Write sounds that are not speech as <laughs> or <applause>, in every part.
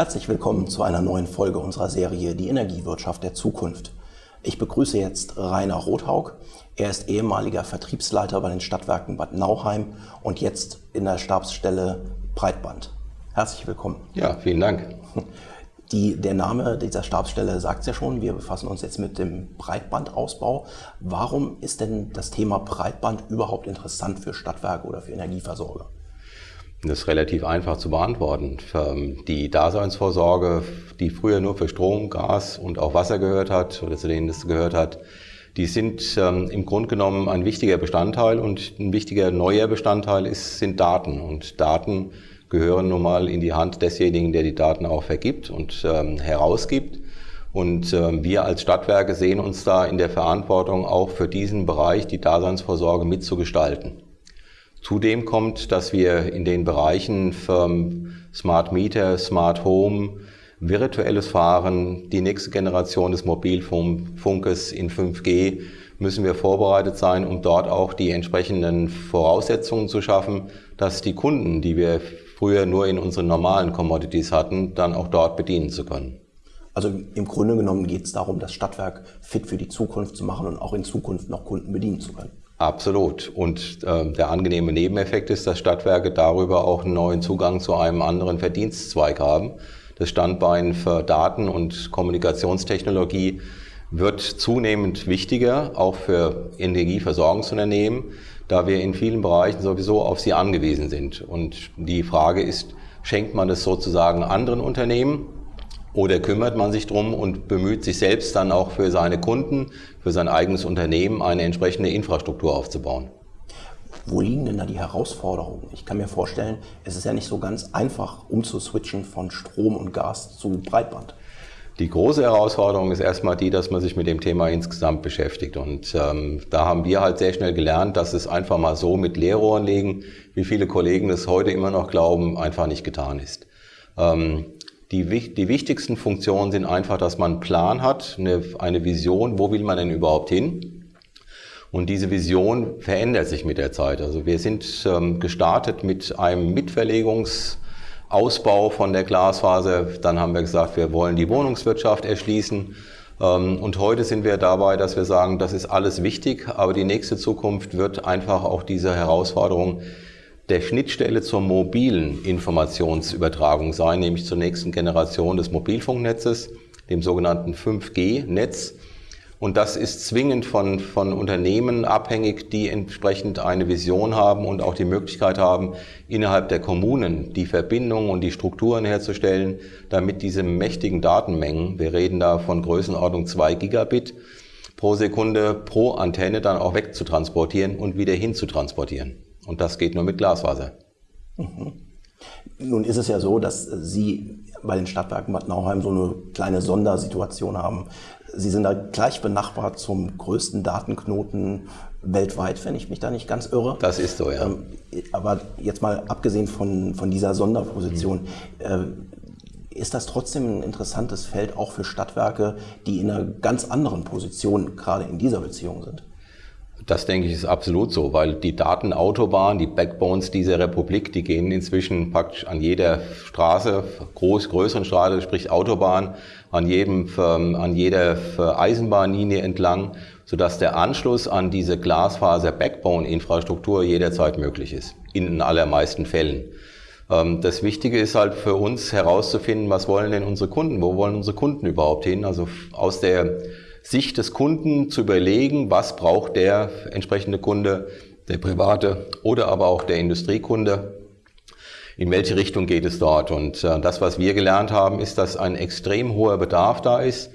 Herzlich willkommen zu einer neuen Folge unserer Serie Die Energiewirtschaft der Zukunft. Ich begrüße jetzt Rainer Rothaug. Er ist ehemaliger Vertriebsleiter bei den Stadtwerken Bad Nauheim und jetzt in der Stabsstelle Breitband. Herzlich willkommen. Ja, vielen Dank. Die, der Name dieser Stabsstelle sagt es ja schon, wir befassen uns jetzt mit dem Breitbandausbau. Warum ist denn das Thema Breitband überhaupt interessant für Stadtwerke oder für Energieversorger? Das ist relativ einfach zu beantworten. Ähm, die Daseinsvorsorge, die früher nur für Strom, Gas und auch Wasser gehört hat oder zu denen das gehört hat, die sind ähm, im Grunde genommen ein wichtiger Bestandteil und ein wichtiger neuer Bestandteil ist, sind Daten. Und Daten gehören nun mal in die Hand desjenigen, der die Daten auch vergibt und ähm, herausgibt. Und wir als Stadtwerke sehen uns da in der Verantwortung, auch für diesen Bereich die Daseinsvorsorge mitzugestalten. Zudem kommt, dass wir in den Bereichen Smart Meter, Smart Home, virtuelles Fahren, die nächste Generation des Mobilfunkes in 5G, müssen wir vorbereitet sein, um dort auch die entsprechenden Voraussetzungen zu schaffen, dass die Kunden, die wir früher nur in unseren normalen Commodities hatten, dann auch dort bedienen zu können. Also im Grunde genommen geht es darum, das Stadtwerk fit für die Zukunft zu machen und auch in Zukunft noch Kunden bedienen zu können. Absolut. Und äh, der angenehme Nebeneffekt ist, dass Stadtwerke darüber auch einen neuen Zugang zu einem anderen Verdienstzweig haben. Das Standbein für Daten- und Kommunikationstechnologie wird zunehmend wichtiger, auch für Energieversorgungsunternehmen, da wir in vielen Bereichen sowieso auf sie angewiesen sind. Und die Frage ist, schenkt man das sozusagen anderen Unternehmen oder kümmert man sich drum und bemüht sich selbst dann auch für seine Kunden, für sein eigenes Unternehmen eine entsprechende Infrastruktur aufzubauen? Wo liegen denn da die Herausforderungen? Ich kann mir vorstellen, es ist ja nicht so ganz einfach umzuswitchen von Strom und Gas zu Breitband. Die große Herausforderung ist erstmal die, dass man sich mit dem Thema insgesamt beschäftigt. Und ähm, da haben wir halt sehr schnell gelernt, dass es einfach mal so mit Leerrohren legen, wie viele Kollegen es heute immer noch glauben, einfach nicht getan ist. Ähm, die, die wichtigsten Funktionen sind einfach, dass man einen Plan hat, eine, eine Vision, wo will man denn überhaupt hin? Und diese Vision verändert sich mit der Zeit. Also wir sind ähm, gestartet mit einem Mitverlegungsausbau von der Glasfaser. Dann haben wir gesagt, wir wollen die Wohnungswirtschaft erschließen. Ähm, und heute sind wir dabei, dass wir sagen, das ist alles wichtig, aber die nächste Zukunft wird einfach auch diese Herausforderung der Schnittstelle zur mobilen Informationsübertragung sein, nämlich zur nächsten Generation des Mobilfunknetzes, dem sogenannten 5G-Netz. Und das ist zwingend von, von Unternehmen abhängig, die entsprechend eine Vision haben und auch die Möglichkeit haben, innerhalb der Kommunen die Verbindungen und die Strukturen herzustellen, damit diese mächtigen Datenmengen, wir reden da von Größenordnung 2 Gigabit pro Sekunde pro Antenne dann auch wegzutransportieren und wieder hinzutransportieren. Und das geht nur mit Glasfaser. Mhm. Nun ist es ja so, dass Sie bei den Stadtwerken Bad Nauheim so eine kleine Sondersituation haben. Sie sind da gleich benachbart zum größten Datenknoten weltweit, wenn ich mich da nicht ganz irre. Das ist so, ja. Ähm, aber jetzt mal abgesehen von, von dieser Sonderposition, mhm. ist das trotzdem ein interessantes Feld auch für Stadtwerke, die in einer ganz anderen Position gerade in dieser Beziehung sind? Das denke ich ist absolut so, weil die Datenautobahn, die Backbones dieser Republik, die gehen inzwischen praktisch an jeder Straße, groß, größeren Straße, sprich Autobahn, an jedem, ähm, an jeder Eisenbahnlinie entlang, sodass der Anschluss an diese Glasfaser-Backbone-Infrastruktur jederzeit möglich ist. In den allermeisten Fällen. Ähm, das Wichtige ist halt für uns herauszufinden, was wollen denn unsere Kunden, wo wollen unsere Kunden überhaupt hin? Also aus der Sicht des Kunden zu überlegen, was braucht der entsprechende Kunde, der private oder aber auch der Industriekunde, in welche Richtung geht es dort. Und äh, das, was wir gelernt haben, ist, dass ein extrem hoher Bedarf da ist.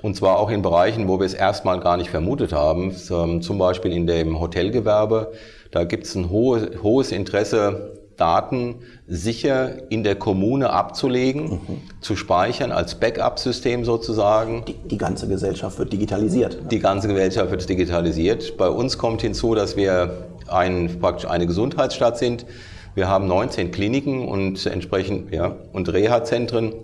Und zwar auch in Bereichen, wo wir es erstmal gar nicht vermutet haben. Ähm, zum Beispiel in dem Hotelgewerbe. Da gibt es ein hohes Interesse Daten sicher in der Kommune abzulegen, mhm. zu speichern als Backup-System sozusagen. Die, die, ganze Gesellschaft wird digitalisiert. Die ganze Gesellschaft wird digitalisiert. Bei uns kommt hinzu, dass wir ein, praktisch eine Gesundheitsstadt sind. Wir haben 19 Kliniken und entsprechend ja, und Reha-Zentren.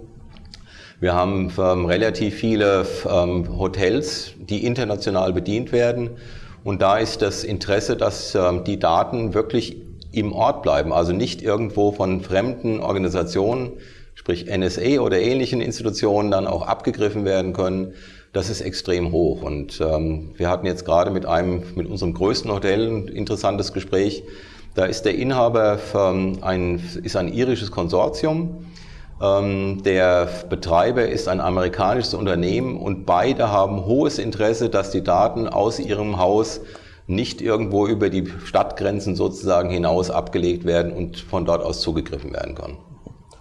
Wir haben ähm, relativ viele ähm, Hotels, die international bedient werden. Und da ist das Interesse, dass ähm, die Daten wirklich im Ort bleiben, also nicht irgendwo von fremden Organisationen, sprich NSA oder ähnlichen Institutionen dann auch abgegriffen werden können. Das ist extrem hoch. Und ähm, wir hatten jetzt gerade mit einem, mit unserem größten Hotel ein interessantes Gespräch. Da ist der Inhaber ein, ist ein irisches Konsortium. Ähm, der Betreiber ist ein amerikanisches Unternehmen und beide haben hohes Interesse, dass die Daten aus ihrem Haus nicht irgendwo über die Stadtgrenzen sozusagen hinaus abgelegt werden und von dort aus zugegriffen werden kann.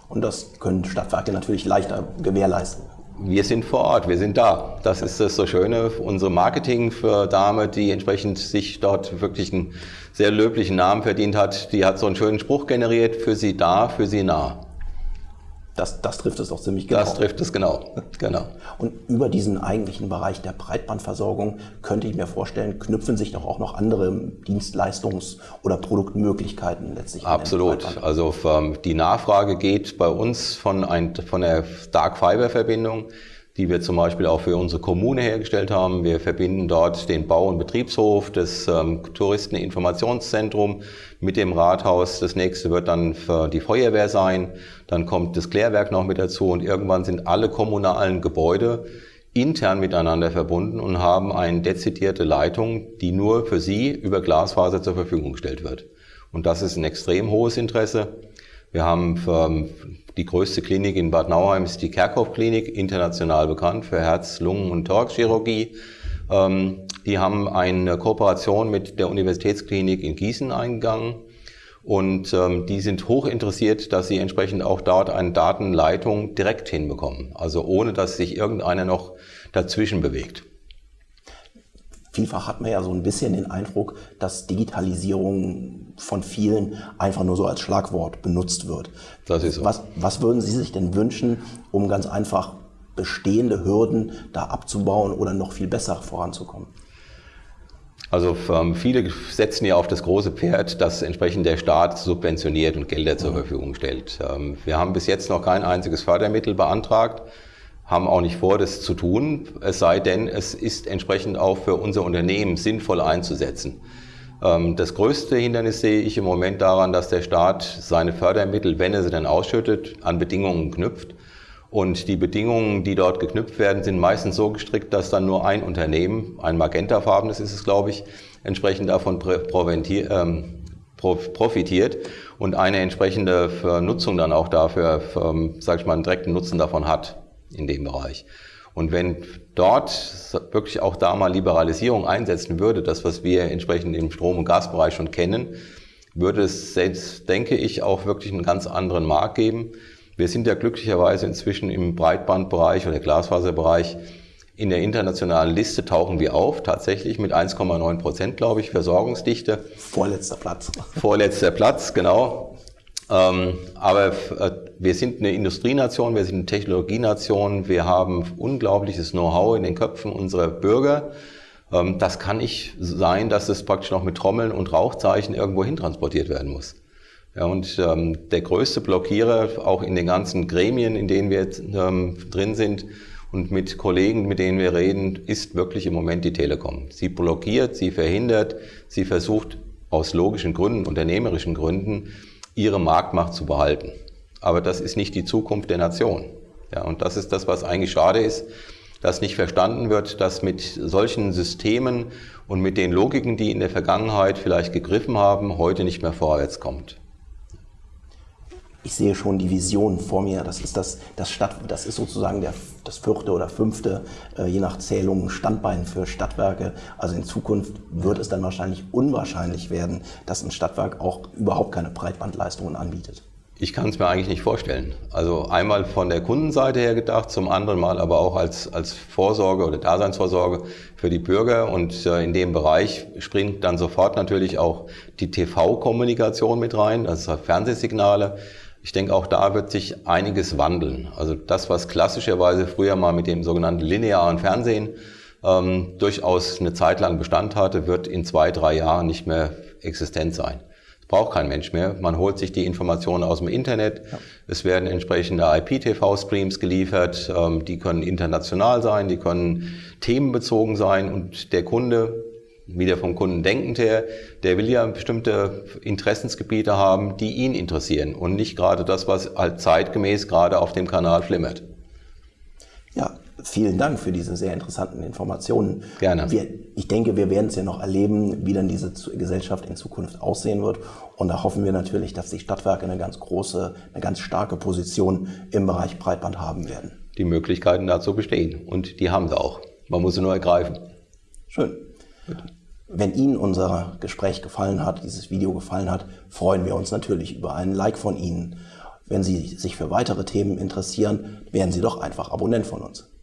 Und das können Stadtwerke natürlich leichter gewährleisten. Wir sind vor Ort, wir sind da. Das ist das so Schöne. Unsere Marketing für Dame, die entsprechend sich dort wirklich einen sehr löblichen Namen verdient hat, die hat so einen schönen Spruch generiert, für sie da, für sie nah. Das, das trifft es doch ziemlich genau. Das trifft es genau. <laughs> genau. Und über diesen eigentlichen Bereich der Breitbandversorgung könnte ich mir vorstellen, knüpfen sich doch auch noch andere Dienstleistungs- oder Produktmöglichkeiten letztlich Absolut. Also ähm, die Nachfrage geht bei uns von, ein, von der Dark Fiber Verbindung die wir zum Beispiel auch für unsere Kommune hergestellt haben. Wir verbinden dort den Bau- und Betriebshof, das ähm, Touristeninformationszentrum mit dem Rathaus. Das nächste wird dann für die Feuerwehr sein. Dann kommt das Klärwerk noch mit dazu und irgendwann sind alle kommunalen Gebäude intern miteinander verbunden und haben eine dezidierte Leitung, die nur für sie über Glasfaser zur Verfügung gestellt wird. Und das ist ein extrem hohes Interesse. Wir haben ähm, die größte Klinik in Bad Nauheim ist die Kerkhoff-Klinik, international bekannt für Herz-, Lungen- und Thoraxchirurgie. Ähm, die haben eine Kooperation mit der Universitätsklinik in Gießen eingegangen. Und ähm, die sind hoch interessiert, dass sie entsprechend auch dort eine Datenleitung direkt hinbekommen. Also ohne, dass sich irgendeiner noch dazwischen bewegt. Vielfach hat man ja so ein bisschen den Eindruck, dass Digitalisierung von vielen einfach nur so als Schlagwort benutzt wird. Das ist so. Was, was würden Sie sich denn wünschen, um ganz einfach bestehende Hürden da abzubauen oder noch viel besser voranzukommen? Also ähm, viele setzen ja auf das große Pferd, dass entsprechend der Staat subventioniert und Gelder zur Verfügung stellt. Ähm, wir haben bis jetzt noch kein einziges Fördermittel beantragt haben auch nicht vor, das zu tun, es sei denn, es ist entsprechend auch für unser Unternehmen sinnvoll einzusetzen. Ähm, das größte Hindernis sehe ich im Moment daran, dass der Staat seine Fördermittel, wenn er sie dann ausschüttet, an Bedingungen knüpft. Und die Bedingungen, die dort geknüpft werden, sind meistens so gestrickt, dass dann nur ein Unternehmen, ein magentafarbenes ist es, glaube ich, entsprechend davon ähm, profitiert und eine entsprechende Nutzung dann auch dafür, ähm, sage ich mal, einen direkten Nutzen davon hat in dem Bereich. Und wenn dort wirklich auch da mal Liberalisierung einsetzen würde, das, was wir entsprechend im Strom- und Gasbereich schon kennen, würde es selbst, denke ich, auch wirklich einen ganz anderen Markt geben. Wir sind ja glücklicherweise inzwischen im Breitbandbereich oder Glasfaserbereich in der internationalen Liste tauchen wir auf, tatsächlich mit 1,9 Prozent, glaube ich, Versorgungsdichte. Vorletzter Platz. Vorletzter Platz, genau. Ähm, aber äh, wir sind eine Industrienation, wir sind eine Technologienation, wir haben unglaubliches Know-how in den Köpfen unserer Bürger. Ähm, das kann nicht sein, dass es praktisch noch mit Trommeln und Rauchzeichen irgendwo hin transportiert werden muss. Ja, und ähm, der größte Blockierer, auch in den ganzen Gremien, in denen wir ähm, drin sind und mit Kollegen, mit denen wir reden, ist wirklich im Moment die Telekom. Sie blockiert, sie verhindert, sie versucht aus logischen Gründen, unternehmerischen Gründen, ihre Marktmacht zu behalten. Aber das ist nicht die Zukunft der Nation. Ja, und das ist das, was eigentlich schade ist, dass nicht verstanden wird, dass mit solchen Systemen und mit den Logiken, die in der Vergangenheit vielleicht gegriffen haben, heute nicht mehr vorwärts kommt. Ich sehe schon die Vision vor mir. Das ist das, das Stadt, das ist sozusagen der, das vierte oder fünfte, äh, je nach Zählung, Standbein für Stadtwerke. Also in Zukunft wird es dann wahrscheinlich unwahrscheinlich werden, dass ein Stadtwerk auch überhaupt keine Breitbandleistungen anbietet. Ich kann es mir eigentlich nicht vorstellen. Also einmal von der Kundenseite her gedacht, zum anderen Mal aber auch als, als Vorsorge oder Daseinsvorsorge für die Bürger. Und äh, in dem Bereich springt dann sofort natürlich auch die TV-Kommunikation mit rein, also Fernsehsignale. Ich denke, auch da wird sich einiges wandeln. Also das, was klassischerweise früher mal mit dem sogenannten linearen Fernsehen ähm, durchaus eine Zeit lang Bestand hatte, wird in zwei, drei Jahren nicht mehr existent sein braucht kein Mensch mehr. Man holt sich die Informationen aus dem Internet. Ja. Es werden entsprechende IPTV-Streams geliefert. Ähm, die können international sein, die können themenbezogen sein und der Kunde, wieder vom Kunden denkend her, der will ja bestimmte Interessensgebiete haben, die ihn interessieren und nicht gerade das, was halt zeitgemäß gerade auf dem Kanal flimmert. Ja, Vielen Dank für diese sehr interessanten Informationen. Gerne. Wir, ich denke, wir werden es ja noch erleben, wie dann diese Gesellschaft in Zukunft aussehen wird. Und da hoffen wir natürlich, dass die Stadtwerke eine ganz große, eine ganz starke Position im Bereich Breitband haben werden. Die Möglichkeiten dazu bestehen. Und die haben sie auch. Man muss sie nur ergreifen. Schön. Wenn Ihnen unser Gespräch gefallen hat, dieses Video gefallen hat, freuen wir uns natürlich über einen Like von Ihnen. Wenn Sie sich für weitere Themen interessieren, werden Sie doch einfach Abonnent von uns.